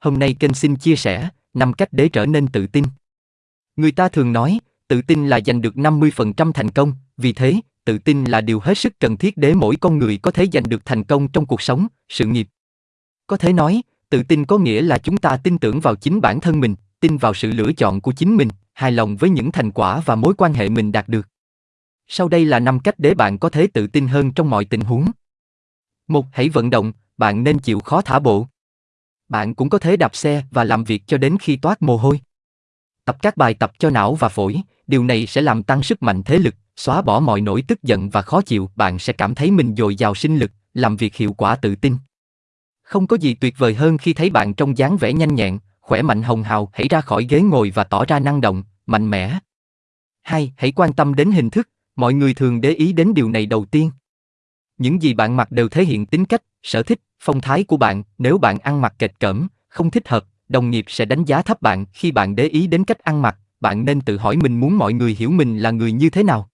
hôm nay kênh xin chia sẻ 5 cách để trở nên tự tin. Người ta thường nói, tự tin là giành được 50% thành công, vì thế, tự tin là điều hết sức cần thiết để mỗi con người có thể giành được thành công trong cuộc sống, sự nghiệp. Có thể nói, tự tin có nghĩa là chúng ta tin tưởng vào chính bản thân mình, tin vào sự lựa chọn của chính mình, hài lòng với những thành quả và mối quan hệ mình đạt được. Sau đây là 5 cách để bạn có thể tự tin hơn trong mọi tình huống. Một, hãy vận động, bạn nên chịu khó thả bộ. Bạn cũng có thể đạp xe và làm việc cho đến khi toát mồ hôi. Tập các bài tập cho não và phổi, điều này sẽ làm tăng sức mạnh thế lực, xóa bỏ mọi nỗi tức giận và khó chịu, bạn sẽ cảm thấy mình dồi dào sinh lực, làm việc hiệu quả tự tin. Không có gì tuyệt vời hơn khi thấy bạn trong dáng vẻ nhanh nhẹn, khỏe mạnh hồng hào, hãy ra khỏi ghế ngồi và tỏ ra năng động, mạnh mẽ. 2. hãy quan tâm đến hình thức, mọi người thường để ý đến điều này đầu tiên. Những gì bạn mặc đều thể hiện tính cách, sở thích, phong thái của bạn, nếu bạn ăn mặc kệch cỡm, không thích hợp, đồng nghiệp sẽ đánh giá thấp bạn khi bạn để ý đến cách ăn mặc, bạn nên tự hỏi mình muốn mọi người hiểu mình là người như thế nào.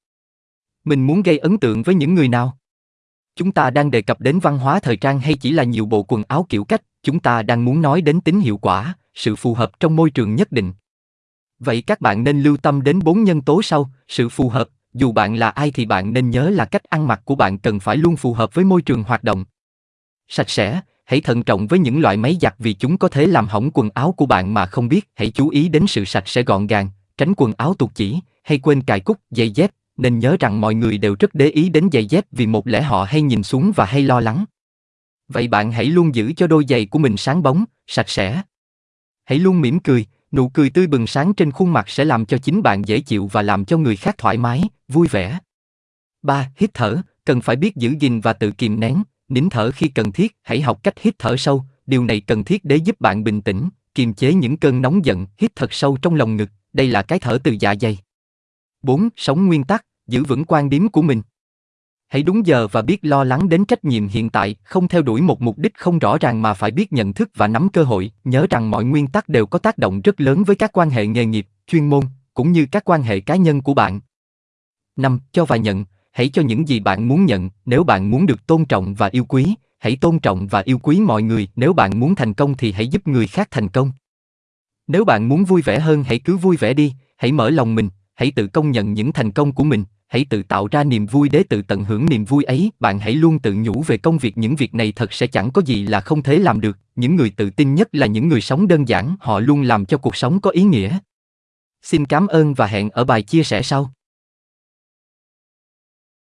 Mình muốn gây ấn tượng với những người nào? Chúng ta đang đề cập đến văn hóa thời trang hay chỉ là nhiều bộ quần áo kiểu cách, chúng ta đang muốn nói đến tính hiệu quả, sự phù hợp trong môi trường nhất định. Vậy các bạn nên lưu tâm đến bốn nhân tố sau, sự phù hợp, dù bạn là ai thì bạn nên nhớ là cách ăn mặc của bạn cần phải luôn phù hợp với môi trường hoạt động. Sạch sẽ, hãy thận trọng với những loại máy giặt vì chúng có thể làm hỏng quần áo của bạn mà không biết. Hãy chú ý đến sự sạch sẽ gọn gàng, tránh quần áo tuột chỉ, hay quên cài cúc, giày dép. Nên nhớ rằng mọi người đều rất để ý đến giày dép vì một lẽ họ hay nhìn xuống và hay lo lắng. Vậy bạn hãy luôn giữ cho đôi giày của mình sáng bóng, sạch sẽ. Hãy luôn mỉm cười, nụ cười tươi bừng sáng trên khuôn mặt sẽ làm cho chính bạn dễ chịu và làm cho người khác thoải mái, vui vẻ. 3. Hít thở, cần phải biết giữ gìn và tự kìm nén, nín thở khi cần thiết, hãy học cách hít thở sâu, điều này cần thiết để giúp bạn bình tĩnh, kiềm chế những cơn nóng giận, hít thật sâu trong lòng ngực, đây là cái thở từ dạ dày. 4. Sống nguyên tắc, giữ vững quan điểm của mình. Hãy đúng giờ và biết lo lắng đến trách nhiệm hiện tại, không theo đuổi một mục đích không rõ ràng mà phải biết nhận thức và nắm cơ hội, nhớ rằng mọi nguyên tắc đều có tác động rất lớn với các quan hệ nghề nghiệp, chuyên môn, cũng như các quan hệ cá nhân của bạn năm Cho và nhận, hãy cho những gì bạn muốn nhận, nếu bạn muốn được tôn trọng và yêu quý, hãy tôn trọng và yêu quý mọi người, nếu bạn muốn thành công thì hãy giúp người khác thành công. Nếu bạn muốn vui vẻ hơn hãy cứ vui vẻ đi, hãy mở lòng mình, hãy tự công nhận những thành công của mình, hãy tự tạo ra niềm vui để tự tận hưởng niềm vui ấy, bạn hãy luôn tự nhủ về công việc. Những việc này thật sẽ chẳng có gì là không thể làm được, những người tự tin nhất là những người sống đơn giản, họ luôn làm cho cuộc sống có ý nghĩa. Xin cảm ơn và hẹn ở bài chia sẻ sau.